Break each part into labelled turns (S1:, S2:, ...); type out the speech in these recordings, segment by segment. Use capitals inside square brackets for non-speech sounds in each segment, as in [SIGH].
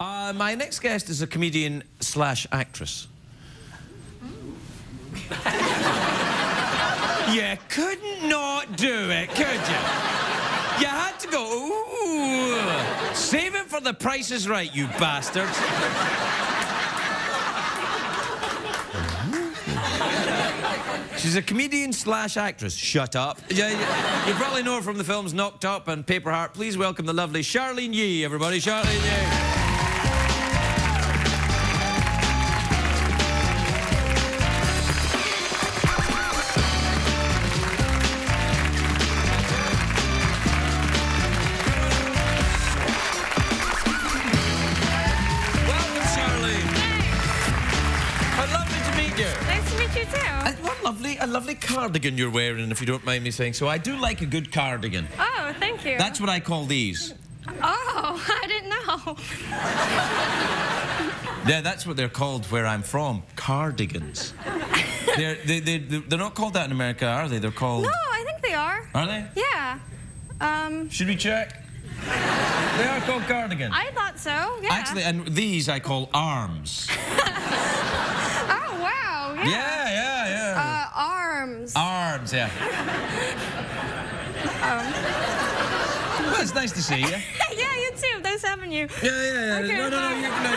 S1: Uh, my next guest is a comedian slash actress. [LAUGHS] you couldn't not do it, could you? You had to go, ooh. Save it for the price is right, you bastards. She's a comedian slash actress. Shut up. You, you probably know her from the films Knocked Up and Paper Heart. Please welcome the lovely Charlyne Yi, everybody. Charlyne Yi. Cardigan you're wearing, if you don't mind me saying so. I do like a good cardigan.
S2: Oh, thank you.
S1: That's what I call these.
S2: Oh, [LAUGHS] I didn't know. [LAUGHS]
S1: Yeah, that's what they're called where I'm from. Cardigans. [LAUGHS] they're, they, they, they're not called that in America, are they? They're called.
S2: No, I think they are.
S1: Are they?
S2: Yeah. Um,
S1: Should we check? they are called cardigans.
S2: I thought so. Yeah.
S1: Actually, and these I call arms.
S2: Oh wow. Yeah.
S1: Yeah,
S2: arms.
S1: arms, yeah. Well, it's nice to see you. [LAUGHS]
S2: yeah, you too. Nice having you.
S1: Yeah, yeah, yeah.
S2: Okay,
S1: no, no, no, you, no,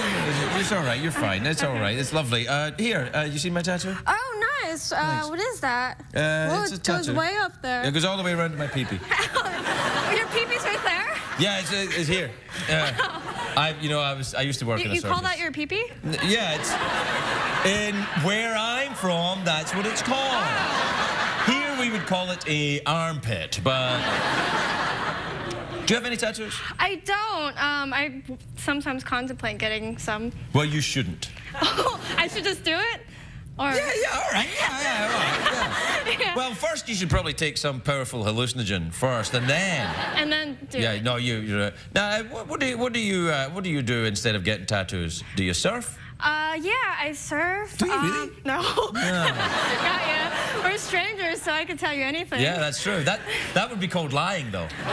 S1: no, It's all right. You're fine. It's all right. It's lovely. Uh, here, uh, you see my tattoo?
S2: Oh, nice. Uh, what is that?
S1: Uh,
S2: well,
S1: it's
S2: it goes
S1: tattoo.
S2: way up there.
S1: It goes all the way around to my peepee. -pee. [LAUGHS]
S2: Your peepee's right there.
S1: Yeah, it's, uh, it's here. Uh, I, you know, I was, I used to work
S2: You,
S1: in a
S2: you call that your peepee?
S1: N- Yeah, it's in where I'm from. That's what it's called. Here we would call it a armpit, but. Do you have any tattoos?
S2: I don't. Um, I sometimes contemplate getting some.
S1: Well, you shouldn't. [LAUGHS]
S2: Oh, I should just do it. Or
S1: Yeah, yeah, all right. Yeah, yeah, all right. yeah. [LAUGHS]
S2: Yeah.
S1: Well, first you should probably take some powerful hallucinogen first, and then.
S2: and then do
S1: Yeah,
S2: it.
S1: no, you. You're, uh, now, what, what do you, what do you, uh, what do you do instead of getting tattoos? Do you surf?
S2: Uh, yeah, I surf.
S1: Do you
S2: um,
S1: really? [LAUGHS]
S2: No. [LAUGHS] Not yet. We're strangers, so I could tell you anything.
S1: Yeah, that's true. That that would be called lying, though. [LAUGHS]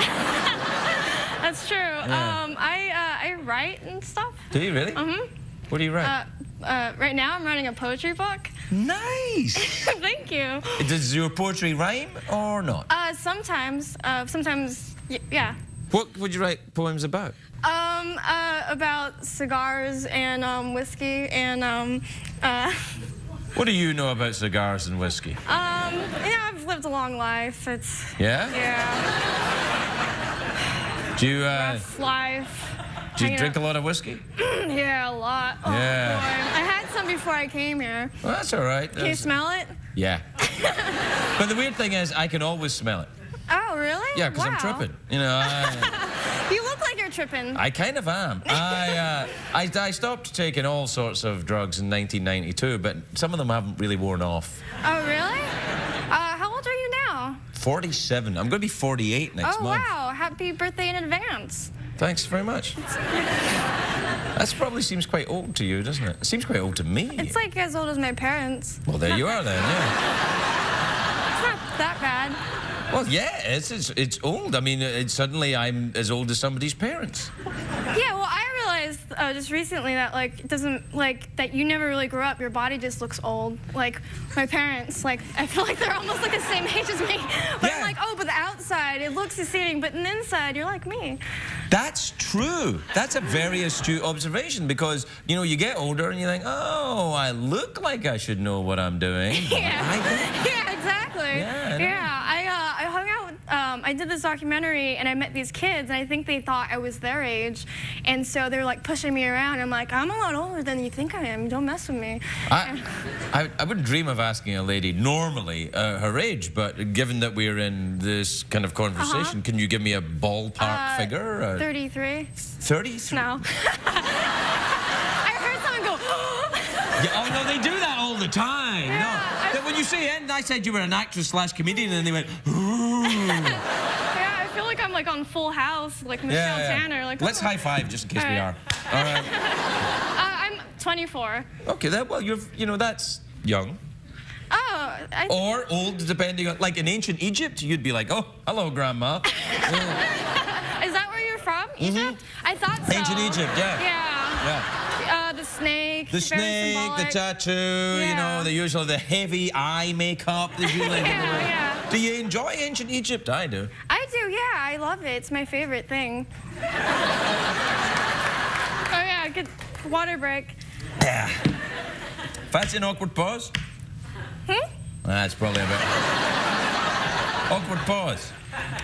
S2: That's true. Um, I uh, I write and stuff.
S1: Do you really?
S2: Mhm.
S1: What do you write?
S2: Uh, uh, right now, I'm writing a poetry book.
S1: nice.
S2: Thank you.
S1: Does your poetry rhyme or not?
S2: Uh, sometimes, uh, sometimes, y- yeah.
S1: What would you write poems about?
S2: Um, uh, about cigars and um, whiskey and um, uh, [LAUGHS]
S1: What do you know about cigars and whiskey?
S2: um, yeah, I've lived a long life. It's
S1: Yeah?
S2: yeah,
S1: Do you, uh,
S2: rough life.
S1: do you drink a lot of whiskey? [CLEARS THROAT]
S2: Yeah, a lot. Oh,
S1: Yeah.
S2: boy. I had some before I came here.
S1: Well, that's all right.
S2: Can you smell it?
S1: Yeah. [LAUGHS] but the weird thing is, I can always smell it.
S2: Oh, really?
S1: Yeah, because I'm tripping. You know, I, [LAUGHS]
S2: You look tripping.
S1: I kind of am. [LAUGHS] I, uh, I, I stopped taking all sorts of drugs in 1992, but some of them haven't really worn off.
S2: Oh, really? Uh, how old are you now?
S1: 47. I'm going to be 48 next
S2: oh,
S1: month.
S2: wow. Happy birthday in advance.
S1: Thanks very much. [LAUGHS] That probably seems quite old to you, doesn't it? It seems quite old to me.
S2: It's like as old as my parents.
S1: well, there you are then, yeah. [LAUGHS]
S2: It's not that bad.
S1: Well, yeah, it's, it's, it's old. I mean, it's, suddenly I'm as old as somebody's parents.
S2: Yeah, well, I realized uh, just recently that, like, it doesn't, like, that you never really grew up. Your body just looks old. Like, my parents, like, [LAUGHS] I feel like they're almost like the same age as me. [LAUGHS] But
S1: Yeah.
S2: I'm like, oh, but the outside, it looks deceiving. But in the inside, you're like me.
S1: That's true. That's a very astute observation because, you know, you get older and you think, oh, I look like I should know what I'm doing. [LAUGHS]
S2: Yeah. Yeah, exactly.
S1: Yeah.
S2: Yeah, I, uh, I hung out with, um, I did this documentary and I met these kids and I think they thought I was their age. And so they were like pushing me around. I'm like, I'm a lot older than you think I am. Don't mess with me.
S1: I, I, I wouldn't dream of asking a lady normally uh, her age, but given that we're in this kind of conversation, can you give me a ballpark
S2: Uh,
S1: figure? Uh,
S2: 33?
S1: 33?
S2: No. [LAUGHS] I heard someone go, [GASPS]
S1: Yeah, oh, no, they do that all the time.
S2: Yeah,
S1: no.
S2: I-
S1: when you say and I said you were an actress slash comedian, and they went, ooh. [GASPS] [LAUGHS] [LAUGHS]
S2: yeah, I feel like I'm like on Full House, like Michelle Tanner. Like,
S1: Let's
S2: oh.
S1: high five just in case
S2: All
S1: we
S2: right.
S1: are. All right. [LAUGHS]
S2: Uh, I'm 24.
S1: Okay, that, well, you're, you know, that's young.
S2: Oh, I,
S1: Or old, depending on, like in ancient Egypt, you'd be like, oh, hello, grandma. [LAUGHS]
S2: is that where you're from? Egypt? I thought so.
S1: Mm-hmm. Ancient Egypt, yeah.
S2: Yeah.
S1: Yeah.
S2: Uh, the snake.
S1: The snake, the
S2: symbolic.
S1: tattoo, you know, the usual, the heavy eye makeup. There's usually
S2: Yeah, yeah.
S1: Do you enjoy ancient Egypt? I do.
S2: I do, yeah. I love it. It's my favorite thing. oh yeah, good water break.
S1: Yeah. Fancy an awkward pause?
S2: Hmm?
S1: That's probably a bit. awkward pause.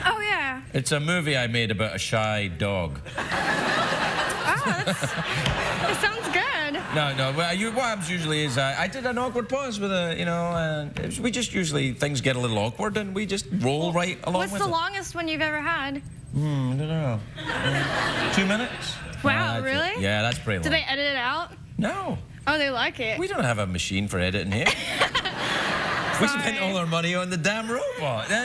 S2: Oh yeah.
S1: It's a movie I made about a shy dog.
S2: Oh, that's, it sounds good.
S1: No, no. Well, you, what happens usually is uh, I did an awkward pause with a, you know, and we just usually things get a little awkward and we just roll right along
S2: What's the
S1: it.
S2: longest one you've ever had?
S1: Hmm, I don't know. Uh, [LAUGHS] two minutes.
S2: Wow,
S1: Uh, that's it.
S2: really?
S1: Yeah, that's pretty long.
S2: Do they edit it out?
S1: No,
S2: Oh, they like it.
S1: we don't have a machine for editing here. [LAUGHS] we spent all our money on the damn robot. [LAUGHS]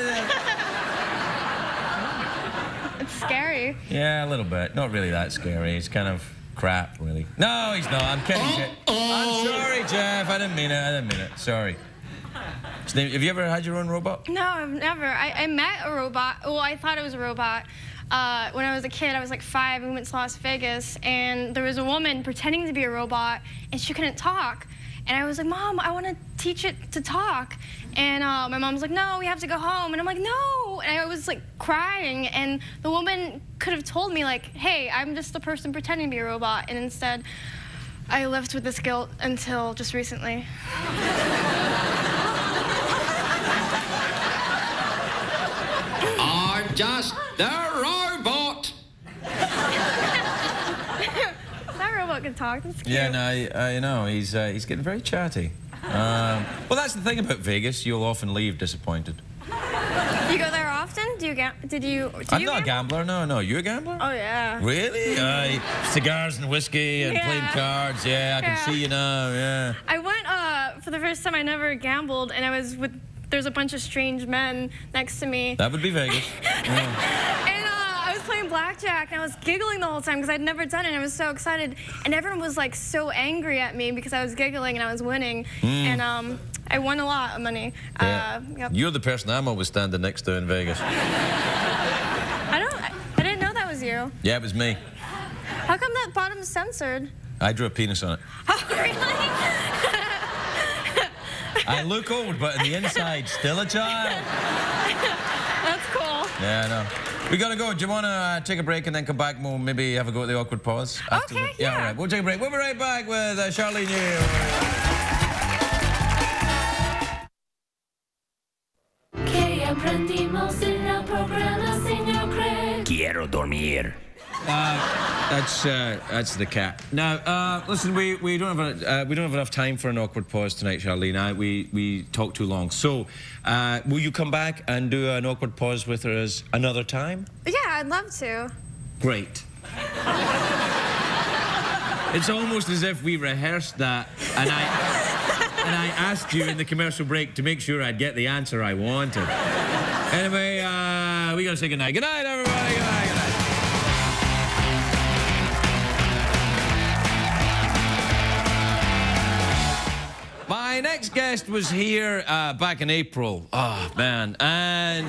S2: It's scary.
S1: Yeah, a little bit. Not really that scary. It's kind of crap, really. No, he's not. I'm kidding. Jeff. I'm sorry, Jeff. I didn't mean it. I didn't mean it. Sorry. His Have you ever had your own robot?
S2: No, I've never. I, I met a robot. Well, I thought it was a robot. Uh, when I was a kid, I was like five, and we went to Las Vegas, and there was a woman pretending to be a robot, and she couldn't talk. And I was like, Mom, I want to teach it to talk. And uh, my mom was like, No, we have to go home. And I'm like, No. And I was like crying, and the woman could have told me like, Hey, I'm just the person pretending to be a robot. And instead, I lived with this guilt until just recently. [LAUGHS]
S3: I'm just the robot.
S2: Talk. That's cute.
S1: Yeah, no, I, I know. He's uh, he's getting very chatty. [LAUGHS] Um, well, that's the thing about Vegas. You'll often leave disappointed. [LAUGHS]
S2: You go there often? Do you ga- did you? Do
S1: I'm
S2: you
S1: not a gambler. No, no. You a gambler?
S2: Oh yeah.
S1: Really? Uh, cigars and whiskey and
S2: Yeah.
S1: playing cards. Yeah, I can
S2: Yeah.
S1: see you now. Yeah.
S2: I went uh, for the first time. I never gambled, and I was with. There's a bunch of strange men next to me,
S1: That would be Vegas. [LAUGHS]
S2: and blackjack, and I was giggling the whole time because I'd never done it. and I was so excited, and everyone was like so angry at me because I was giggling and I was winning, and um, I won a lot of money.
S1: Yeah.
S2: Uh, yep.
S1: You're the person I'm always standing next to in Vegas.
S2: I don't. I, didn't know that was you.
S1: Yeah, it was me.
S2: How come that bottom's censored?
S1: I drew a penis on it. [LAUGHS]
S2: Oh really? [LAUGHS]
S1: I look old, but in the inside, still a child. [LAUGHS]
S2: That's cool.
S1: Yeah, I know. We gotta go. Do you wanna uh, take a break and then come back we'll maybe have a go at the awkward pause? after
S2: Okay,
S1: the- yeah.
S2: yeah.
S1: all right. We'll take a break. We'll be right back with uh,
S3: Charlyne
S1: That's uh, that's the cat. Now, uh, listen, we, we don't have a, uh, we don't have enough time for an awkward pause tonight, Charlyne. I, we we talked too long. So, uh, will you come back and do an awkward pause with us another time?
S2: Yeah, I'd love to.
S1: Great. it's almost as if we rehearsed that, and I and I asked you in the commercial break to make sure I'd get the answer I wanted. Anyway, uh, we gotta say goodnight. Good night, everybody. My next guest was here uh, back in April. Oh, man. And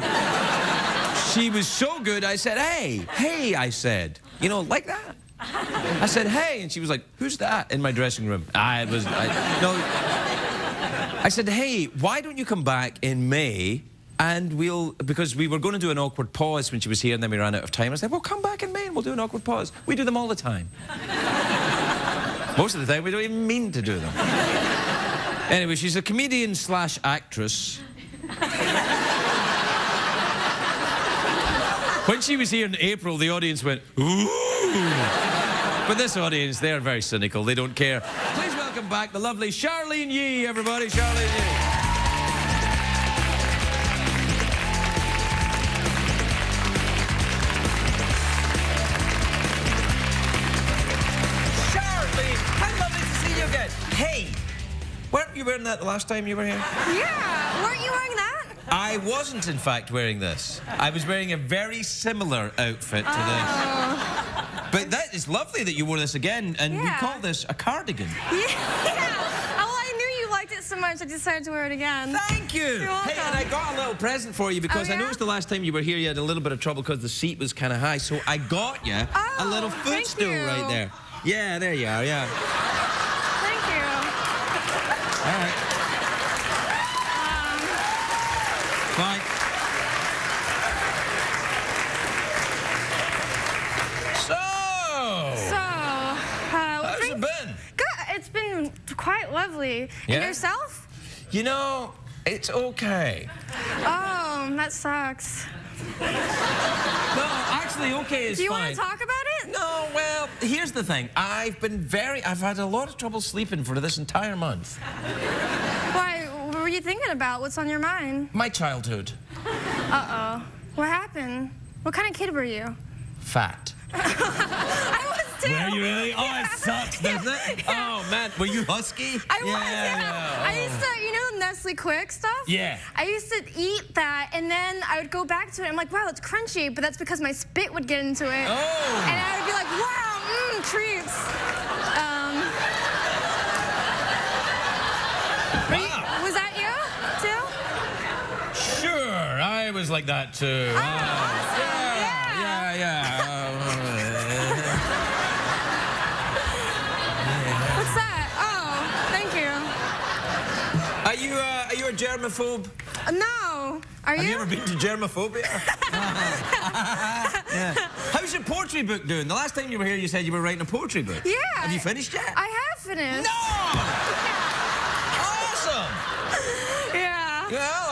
S1: she was so good, I said, hey, hey, I said, you know, like that. I said, hey, and she was like, who's that in my dressing room? I was, I, no. I said, hey, why don't you come back in May and we'll, because we were going to do an awkward pause when she was here and then we ran out of time. I said, well, come back in May and we'll do an awkward pause. We do them all the time. Most of the time, we don't even mean to do them. Anyway, she's a comedian slash actress. when she was here in April, the audience went, ooh. But this audience, they're very cynical. They don't care. Please welcome back the lovely Charlyne Yi, everybody. Charlyne Yi. You wearing that the last time you were here?
S2: Yeah, weren't you wearing that?
S1: I wasn't, in fact, wearing this. I was wearing a very similar outfit to this. Oh. But that is lovely that you wore this again, and we
S2: Yeah.
S1: call this a cardigan. [LAUGHS]
S2: Yeah. Oh, well, I knew you liked it so much, I decided to wear it again.
S1: Thank you.
S2: You're
S1: Hey, and I got a little present for you because
S2: Oh,
S1: I
S2: yeah?
S1: noticed the last time you were here, you had a little bit of trouble because the seat was kind of high. So I got oh, you a
S2: Oh,
S1: little footstool right there. Yeah, there you are. Yeah.
S2: Lovely. And yourself?
S1: You know, it's okay.
S2: Oh, that sucks.
S1: No, actually, okay is
S2: Do you
S1: fine.
S2: want to talk about it?
S1: No, well, here's the thing. I've been very, I've had a lot of trouble sleeping for this entire month.
S2: Why? What were you thinking about? What's on your mind?
S1: My childhood.
S2: Uh-oh. What happened? What kind of kid were you?
S1: Fat. [LAUGHS]
S2: Was too.
S1: Were you really? Oh, it sucks, [LAUGHS] doesn't it? Oh, man. Were you husky?
S2: I was,
S1: yeah.
S2: yeah. I
S1: oh.
S2: used to, you know, Nestle Quik stuff?
S1: Yeah.
S2: I used to eat that, and then I would go back to it. I'm like, wow, it's crunchy, but that's because my spit would get into it.
S1: Oh.
S2: And I would be like, wow, mmm, treats. Um, you-
S1: Wow.
S2: was that you, too?
S1: Sure, I was like that too.
S2: Oh,
S1: Ah,
S2: awesome.
S1: Germaphobe?
S2: No. Are
S1: Have
S2: you?
S1: you ever been to germophobia? [LAUGHS] yeah. How's your poetry book doing? The last time you were here, you said you were writing a poetry book.
S2: Yeah.
S1: Have you finished yet?
S2: I have finished.
S1: No! awesome!
S2: Yeah.
S1: Well,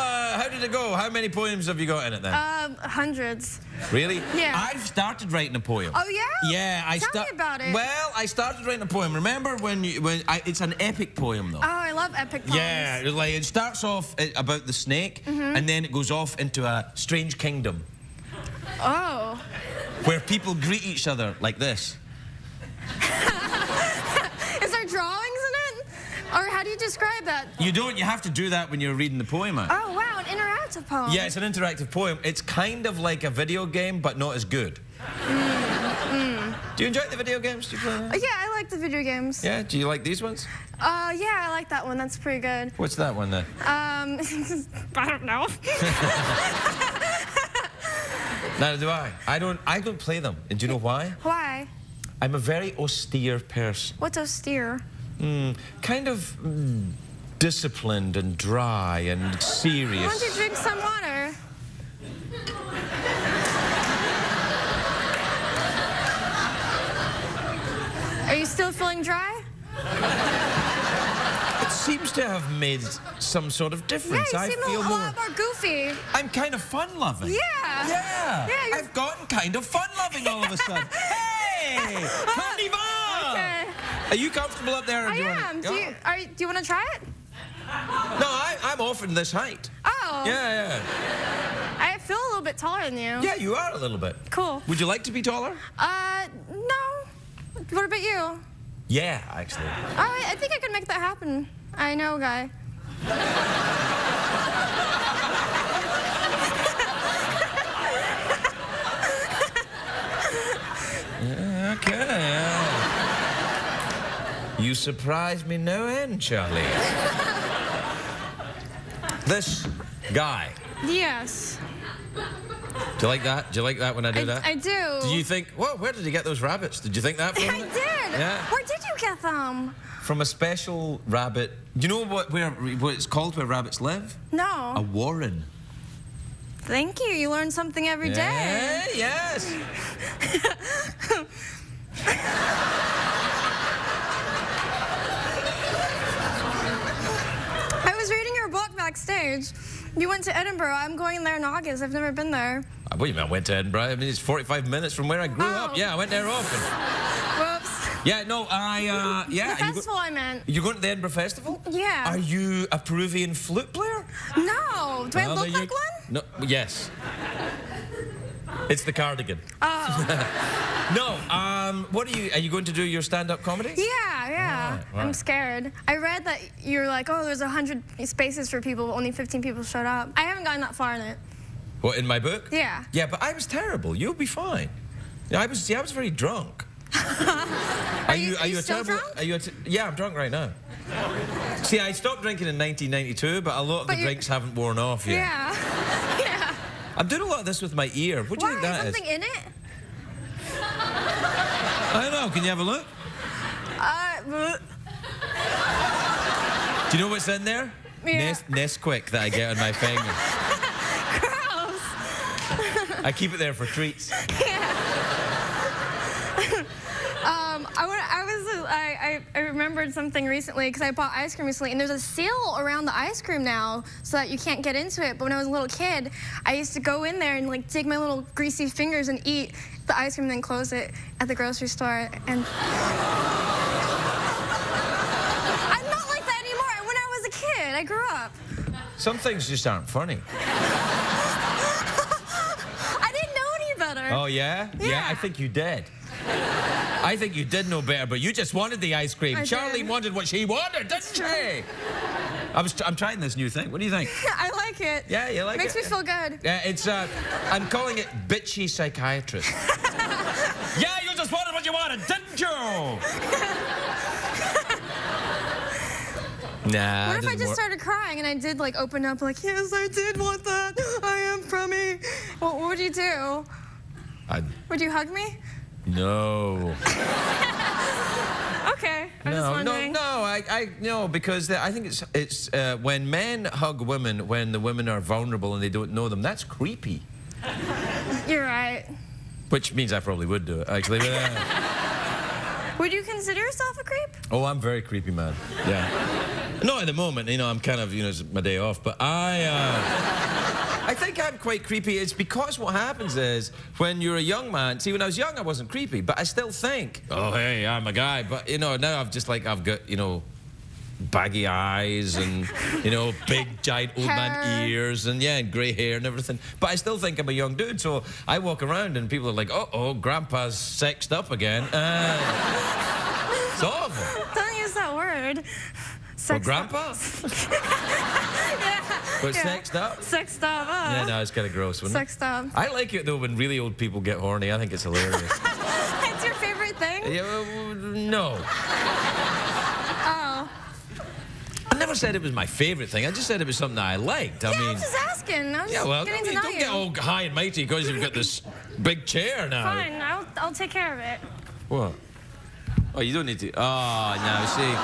S1: it go? How many poems have you got in it then?
S2: Um, hundreds.
S1: really?
S2: yeah.
S1: I've started writing a poem.
S2: Oh, yeah?
S1: Yeah, I
S2: me about it.
S1: Well, I started writing a poem. Remember when you when I, it's an epic poem though.
S2: Oh, I love epic poems.
S1: Yeah, like it starts off uh, about the snake,
S2: Mm-hmm.
S1: and then it goes off into a strange kingdom
S2: Oh.
S1: where people greet each other like this. [LAUGHS]
S2: Is there drawings in it? Or how do you describe that?
S1: You don't. You have to do that when you're reading the poem out.
S2: Oh, wow, an interactive poem.
S1: Yeah, it's an interactive poem. It's kind of like a video game, but not as good. Do you enjoy the video games? Do you play
S2: Uh,
S1: that?
S2: Yeah, I like the video games.
S1: Yeah. Do you like these ones?
S2: Uh, yeah, I like that one. That's pretty good.
S1: What's that one then?
S2: Um, [LAUGHS] I don't know. [LAUGHS]
S1: Neither do I. I don't. I don't play them. And do you know why?
S2: Why?
S1: I'm a very austere person.
S2: What's austere?
S1: Mm, kind of mm, disciplined and dry and serious.
S2: Why don't you drink some water? Are you still feeling dry?
S1: It seems to have made some sort of
S2: Yeah,
S1: difference.
S2: you
S1: I
S2: seem a,
S1: feel
S2: a
S1: more.
S2: lot more goofy.
S1: I'm kind of fun-loving.
S2: Yeah.
S1: Yeah.
S2: Yeah,
S1: I've gotten kind of fun-loving all of a sudden. [LAUGHS] hey!
S2: Okay.
S1: Are you comfortable up there?
S2: I am. Do you, are, you- do you want to try it?
S1: No, I, I'm offering this height.
S2: Oh.
S1: Yeah, yeah.
S2: I feel a little bit taller than you.
S1: yeah. You are a little bit.
S2: Cool.
S1: Would you like to be taller?
S2: Uh, no. What about you?
S1: Yeah, actually.
S2: I, I think I can make that happen. I know, a guy.
S1: Okay. yeah. You surprise me no end, Charlie. this guy.
S2: Yes.
S1: Do you like that? Do you like that when I do
S2: I,
S1: that?
S2: I do.
S1: Do you think, whoa, where did he get those rabbits? Did you think that from
S2: I did.
S1: Yeah.
S2: Where did you get them?
S1: From a special rabbit. Do you know what where what it's called where rabbits live?
S2: No.
S1: A warren.
S2: Thank you. You learn something every day.
S1: Yeah, yes. [LAUGHS]
S2: I was reading your book You went to Edinburgh. I'm going there in August. I've never been there.
S1: What do you mean I went to Edinburgh? I mean, it's 45 minutes from where I grew
S2: Oh.
S1: up. Yeah, I went there often. [LAUGHS]
S2: Whoops.
S1: Yeah, no, I, uh, yeah.
S2: the festival I meant.
S1: you going to the Edinburgh Festival?
S2: Yeah.
S1: Are you a Peruvian flute player?
S2: No. Do I look like
S1: you-
S2: one?
S1: No, yes. It's the cardigan.
S2: Oh. [LAUGHS]
S1: No, um, what are you, are you going to do your stand-up comedy?
S2: yeah, yeah. I'm scared. I read that you're like, oh, there's 100 spaces for people, but only 15 people showed up. I haven't gotten that far in it.
S1: What, in my book?
S2: Yeah.
S1: Yeah, but I was terrible. You'll be fine. Yeah, I was, see, I was very drunk. [LAUGHS]
S2: Are you- are you
S1: a
S2: still
S1: terrible,
S2: drunk?
S1: Are you yeah, I'm drunk right now. See, I stopped drinking in 1992, but a lot of
S2: But
S1: the
S2: you-
S1: drinks haven't worn off yet.
S2: Yeah. [LAUGHS] yeah.
S1: I'm doing a lot of this with my ear. What do you
S2: Why?
S1: think that is?
S2: Something in it?
S1: I don't know. Can you have a look? Do you know what's in there?
S2: Yeah.
S1: Nesquik that I get on my finger.
S2: gross.
S1: I keep it there for treats. Yeah.
S2: Um, I, wa- I was, I, I, I remembered something recently because I bought ice cream recently, and there's a seal around the ice cream now so that you can't get into it. But when I was a little kid, I used to go in there and like dig my little greasy fingers and eat the ice cream, and then close it at the grocery store. And I'm not like that anymore. When I kid, I grew up.
S1: Some things just aren't funny. [LAUGHS]
S2: I didn't know any better.
S1: Oh, yeah?
S2: Yeah.
S1: I think you did. I think you did know better, but you just wanted the ice cream.
S2: I
S1: Charlie
S2: did.
S1: wanted what she wanted, didn't she? I was, I'm trying this new thing. What do you think? [LAUGHS]
S2: I like it.
S1: Yeah, you like
S2: Makes
S1: it?
S2: Makes me feel good.
S1: Yeah, it's, uh, I'm calling it bitchy psychiatrist. [LAUGHS] yeah, you just wanted what you wanted, didn't you? Nah,
S2: What if I just
S1: work.
S2: started crying and I did like open up like, yes, I did want that. I am crummy. What, what would you do?
S1: I,
S2: Would you hug me?
S1: no. [LAUGHS]
S2: Okay, I'm just
S1: No, no, no, I, I, no, because I think it's, it's uh, when men hug women when the women are vulnerable and they don't know them, that's creepy. [LAUGHS]
S2: You're right.
S1: Which means I probably would do it, actually. uh, [LAUGHS]
S2: Would you consider yourself a creep?
S1: oh, I'm very creepy, man. Yeah. [LAUGHS] Not at the moment, you know, I'm kind of, you know, it's my day off, but I, uh, [LAUGHS] I think I'm quite creepy. It's because what happens is when you're a young man, see, when I was young, I wasn't creepy, but I still think, oh, hey, I'm a guy. But, you know, now I've just like, I've got, you know, baggy eyes and, you know, [LAUGHS] big, giant old man ears and, yeah, and grey hair and everything. But I still think I'm a young dude. So I walk around and people are like, uh oh, grandpa's sexed up again. Uh, it's awful.
S2: Don't use that word. Sexed
S1: grandpa?
S2: Up. [LAUGHS]
S1: But
S2: Yeah.
S1: sexed up?
S2: Sexed up. Uh,
S1: Yeah, no, it's kind of gross, wouldn't
S2: Sexed up.
S1: I like it though when really old people get horny. I think it's hilarious. [LAUGHS]
S2: It's your favorite thing?
S1: yeah, well, no.
S2: Oh.
S1: I never said it was my favorite thing. I just said it was something that I liked. I
S2: yeah,
S1: mean,
S2: I'm just asking. I'm
S1: yeah,
S2: just
S1: well, I
S2: getting
S1: mean,
S2: to
S1: don't
S2: you.
S1: get all high and mighty because you've got this [LAUGHS] big chair now.
S2: Fine, I'll, I'll take care of it.
S1: What? Oh, you don't need to. Oh, no, see.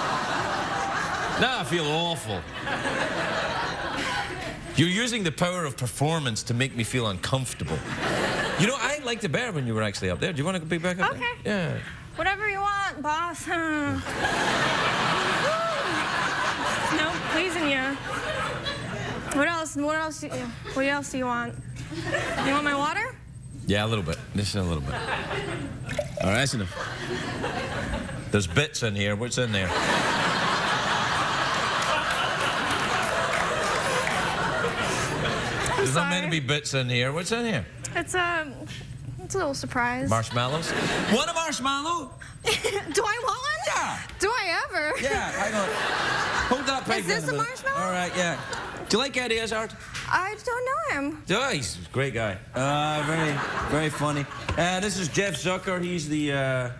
S1: Now I feel awful. You're using the power of performance to make me feel uncomfortable. You know, I liked it better when you were actually up there. Do you want to be back up
S2: Okay.
S1: there? Yeah.
S2: Whatever you want, boss. [LAUGHS] no, pleasing you. What else? What else? do you- What else do you want? You want my water?
S1: Yeah, a little bit. Just a little bit. All right, that's enough. There's bits in here. What's in there? There's not meant to be bits in here. What's in here?
S2: It's um, it's a little surprise.
S1: Marshmallows? Want a marshmallow? [LAUGHS]
S2: do I want one?
S1: Yeah.
S2: Do I ever?
S1: Yeah, hang on. Hold that peg
S2: Is this
S1: down
S2: a marshmallow?
S1: All right, yeah. Do you like Eddie Izzard?
S2: I don't know him.
S1: Oh, he's a great guy. Uh, very, very funny. Uh, this is Jeff Zucker. He's the uh, uh,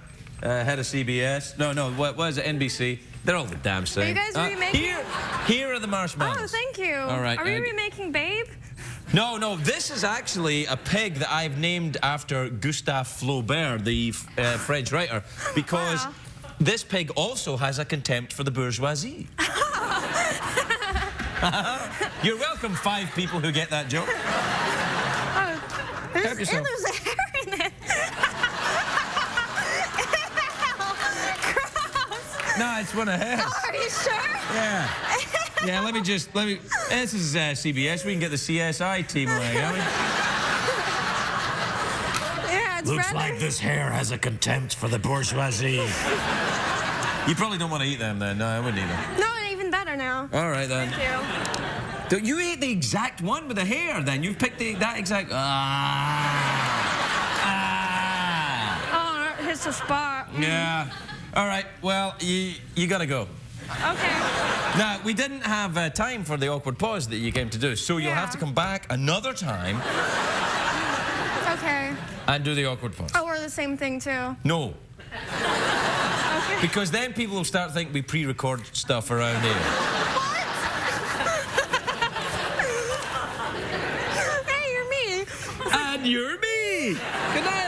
S1: head of CBS. No, no, what was it? NBC. They're all the damn same.
S2: Are you guys
S1: Uh,
S2: remaking-
S1: Here, here are the marshmallows.
S2: Oh, thank you.
S1: All right,
S2: Are we remaking Babe?
S1: No, no, this is actually a pig that I've named after Gustave Flaubert, the uh, French writer, [LAUGHS] because
S2: Wow.
S1: this pig also has a contempt for the bourgeoisie. [LAUGHS] [LAUGHS] You're welcome, five people who get that joke.
S2: Oh, there's,
S1: yourself.
S2: there's a hair in it.
S1: No, it's one of his.
S2: Are you sure?
S1: Yeah. Yeah, let me just, let me, this is uh, CBS. We can get the CSI team away, can we?
S2: Yeah, it's rather...
S1: Like this hair has a contempt for the bourgeoisie. You probably don't want to eat them then. No, I wouldn't eat them.
S2: No, even better now.
S1: All right then.
S2: Thank you.
S1: Don't- You ate the exact one with the hair then. You've picked the, that exact. Ah. ah.
S2: Oh, it hits the spot.
S1: Yeah. All right. Well, you you gotta go.
S2: Okay.
S1: Now we didn't have uh, time for the awkward pause that you came to do, so you'll have to come back another time
S2: Okay.
S1: and do the awkward pause.
S2: Oh, we're the same thing too.
S1: No,
S2: Okay.
S1: because then people will start thinking we pre-record stuff around here. What? [LAUGHS]
S2: hey, you're me.
S1: and you're me. Good night.